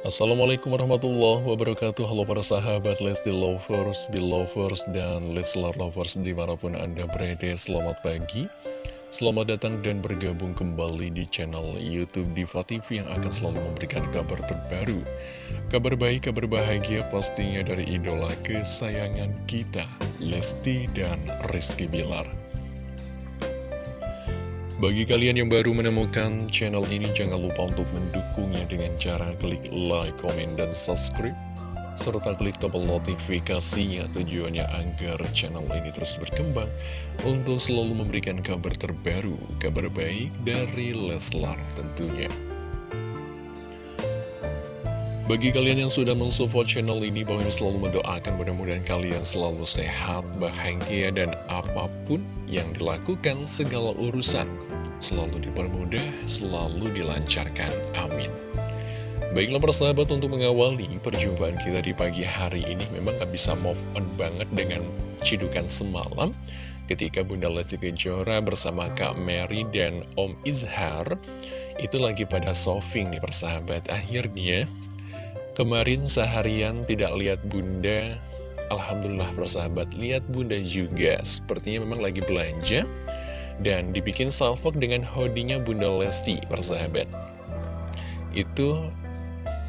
Assalamualaikum warahmatullahi wabarakatuh. Halo para sahabat Lesti Lovers, Belovers, dan Leslar Lovers di mana pun anda berada Selamat pagi. Selamat datang dan bergabung kembali di channel Youtube Diva TV Yang akan selalu memberikan kabar terbaru. Kabar baik, kabar bahagia pastinya dari idola kesayangan kita Lesti dan Rizky Bilar bagi kalian yang baru menemukan channel ini, jangan lupa untuk mendukungnya dengan cara klik like, komen, dan subscribe. Serta klik tombol notifikasinya tujuannya agar channel ini terus berkembang untuk selalu memberikan kabar terbaru, kabar baik dari Leslar tentunya. Bagi kalian yang sudah mensupport channel ini, Bang selalu mendoakan mudah-mudahan kalian selalu sehat, bahagia, dan apa pun yang dilakukan segala urusan selalu dipermudah, selalu dilancarkan. Amin. Baiklah persahabat untuk mengawali perjumpaan kita di pagi hari ini memang gak bisa move on banget dengan cidukan semalam ketika Bunda Lesti Kejora bersama Kak Mary dan Om Izhar itu lagi pada shopping nih persahabat akhirnya Kemarin seharian tidak lihat bunda. Alhamdulillah persahabat Lihat bunda juga. Sepertinya memang lagi belanja Dan dibikin salvok dengan hodinya bunda Lesti persahabat Itu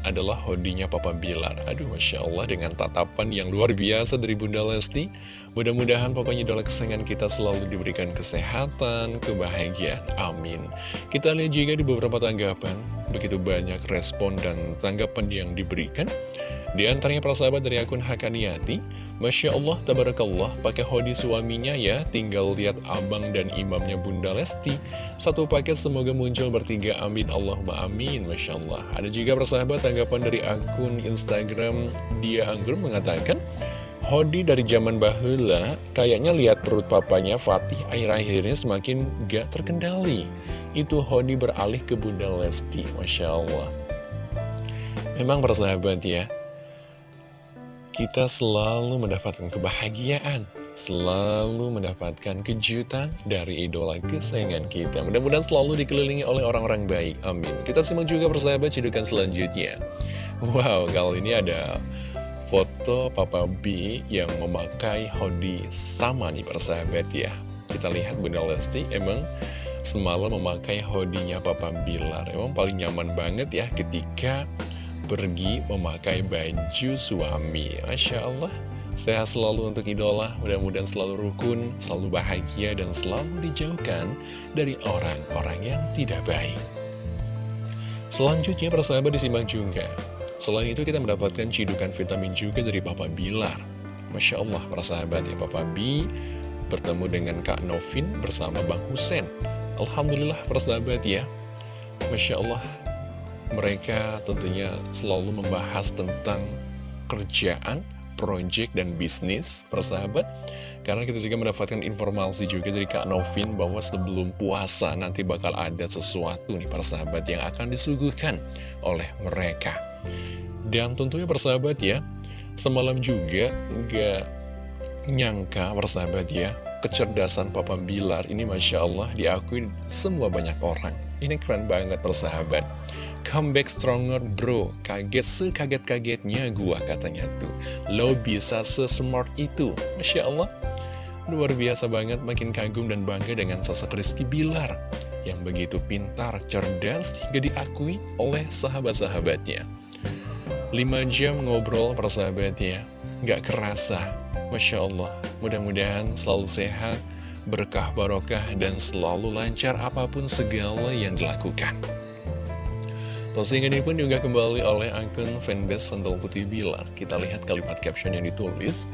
adalah hodinya Papa Bilar. Aduh Masya Allah dengan tatapan yang luar biasa dari Bunda Lesti. Mudah-mudahan pokoknya idola kesayangan kita selalu diberikan kesehatan, kebahagiaan. Amin. Kita lihat juga di beberapa tanggapan Begitu banyak respon dan tanggapan yang diberikan di antaranya persahabat dari akun Hakaniati Masya Allah, Tabarakallah, pakai hodi suaminya ya Tinggal lihat abang dan imamnya Bunda Lesti. Satu paket semoga muncul bertiga, amin Allahumma amin Masya Allah. Ada juga persahabat tanggapan dari akun Instagram Dia Anggur mengatakan Hodi dari zaman bahula Kayaknya lihat perut papanya Fatih akhir-akhirnya semakin gak terkendali Itu Hodi beralih ke Bunda Lesti Masya Allah Memang persahabat ya kita selalu mendapatkan kebahagiaan, selalu mendapatkan kejutan dari idola kesayangan kita. Mudah-mudahan selalu dikelilingi oleh orang-orang baik. Amin. Kita simak juga persahabat cedukan selanjutnya. Wow, kali ini ada foto Papa B yang memakai hoodie sama nih persahabat ya. Kita lihat Bunda Lesti emang semalam memakai hoodie-nya Papa Bilar. Emang paling nyaman banget ya ketika pergi memakai baju suami Masya Allah Sehat selalu untuk idola, mudah-mudahan selalu rukun, selalu bahagia, dan selalu dijauhkan dari orang-orang yang tidak baik. Selanjutnya persahabat disimak juga. Selain itu kita mendapatkan cidukan vitamin juga dari Papa Bilar. Masya Allah persahabat ya Papa B bertemu dengan Kak Novin bersama Bang Husen. Alhamdulillah persahabat ya. Masya Allah mereka tentunya selalu membahas tentang kerjaan, proyek, dan bisnis, persahabat. Karena kita juga mendapatkan informasi juga dari Kak Novin bahwa sebelum puasa nanti bakal ada sesuatu nih persahabat yang akan disuguhkan oleh mereka. Dan tentunya persahabat ya, semalam juga nggak nyangka persahabat ya, kecerdasan Papa Bilar ini Masya Allah diakui semua banyak orang. Ini keren banget persahabat. Comeback stronger bro. Kaget sekaget-kagetnya gua katanya tuh. Lo bisa sesmart itu. Masya Allah. Luar biasa banget makin kagum dan bangga dengan sosok Rizky Bilar. Yang begitu pintar, cerdas hingga diakui oleh sahabat-sahabatnya. 5 jam ngobrol persahabatnya. Gak kerasa. Masya Allah. Mudah-mudahan selalu sehat Berkah barokah dan selalu lancar apa pun segala yang dilakukan Postingan ini pun juga kembali oleh akun fanbase Sendal Putih Bilar. Kita lihat kalimat caption yang ditulis.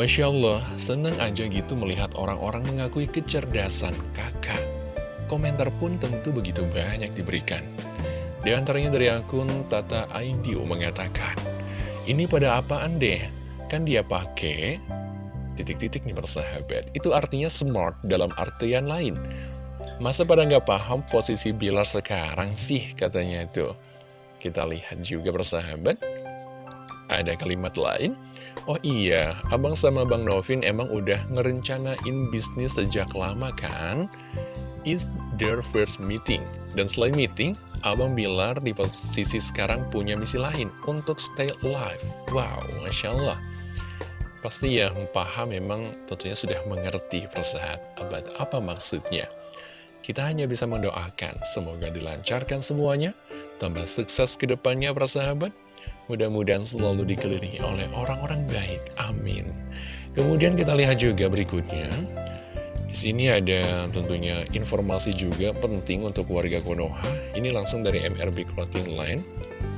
Masya Allah, senang aja gitu melihat orang-orang mengakui kecerdasan kakak. Komentar pun tentu begitu banyak diberikan. Di antaranya dari akun Tata Aidio mengatakan, Ini pada apaan deh? Kan dia pakai titik-titik nih persahabat. Itu artinya smart dalam artian lain. Masa pada nggak paham posisi Bilar sekarang sih katanya itu. Kita lihat juga bersahabat. Ada kalimat lain. Oh iya, abang sama Bang Novin emang udah ngerencanain bisnis sejak lama kan? Is their first meeting. Dan selain meeting, Abang Bilar di posisi sekarang punya misi lain untuk stay alive. Wow, Masya Allah. Pasti yang paham memang tentunya sudah mengerti persahabat apa maksudnya. Kita hanya bisa mendoakan, semoga dilancarkan semuanya, tambah sukses ke depannya persahabat. Mudah-mudahan selalu dikelilingi oleh orang-orang baik. Amin. Kemudian kita lihat juga berikutnya. Di sini ada tentunya informasi juga penting untuk warga Konoha. Ini langsung dari MRB Clothing Line.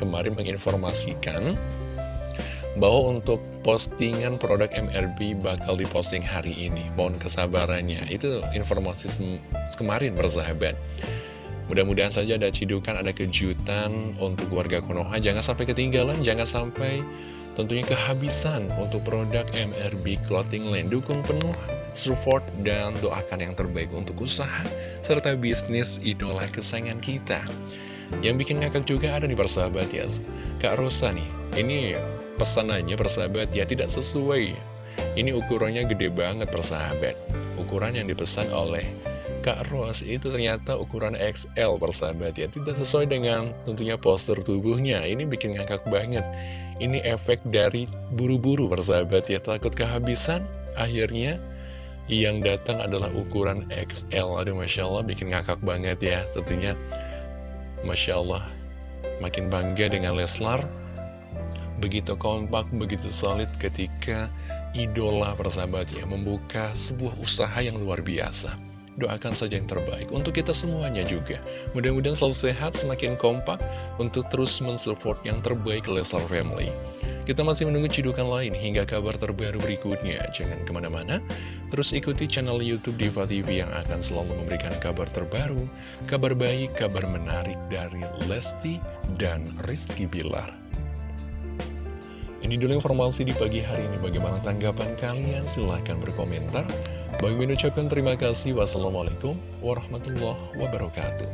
Kemarin menginformasikan bahwa untuk postingan produk MRB bakal diposting hari ini. Mohon kesabarannya. Itu informasi kemarin bersahabat. Mudah-mudahan saja ada cidukan, ada kejutan untuk warga Konoha. Jangan sampai ketinggalan, jangan sampai tentunya kehabisan untuk produk MRB Clothing Line. Dukung penuh support dan doakan yang terbaik untuk usaha serta bisnis idola kesayangan kita. Yang bikin ngakak juga ada di persahabat ya, Kak Rosa nih. Ini pesanannya persahabat ya tidak sesuai. Ini ukurannya gede banget persahabat. Ukuran yang dipesan oleh Kak Ros itu ternyata ukuran XL persahabat ya. Tidak sesuai dengan tentunya postur tubuhnya. Ini bikin ngakak banget. Ini efek dari buru-buru persahabat ya. Takut kehabisan Akhirnya yang datang adalah ukuran XL Aduh Masya Allah bikin ngakak banget ya. Tentunya Masya Allah Makin bangga dengan Leslar Begitu kompak, begitu solid ketika idola persahabat ya Membuka sebuah usaha yang luar biasa Doakan saja yang terbaik untuk kita semuanya juga. Mudah-mudahan selalu sehat, semakin kompak untuk terus mensupport yang terbaik Leslar Family. Kita masih menunggu cidukan lain hingga kabar terbaru berikutnya. Jangan ke mana-mana, terus ikuti channel Youtube Diva TV yang akan selalu memberikan kabar terbaru, kabar baik, kabar menarik dari Lesti dan Rizky Bilar. Ini dulu informasi di pagi hari ini. Bagaimana tanggapan kalian? Silahkan berkomentar. Bagi mengucapkan terima kasih. Wassalamualaikum warahmatullahi wabarakatuh.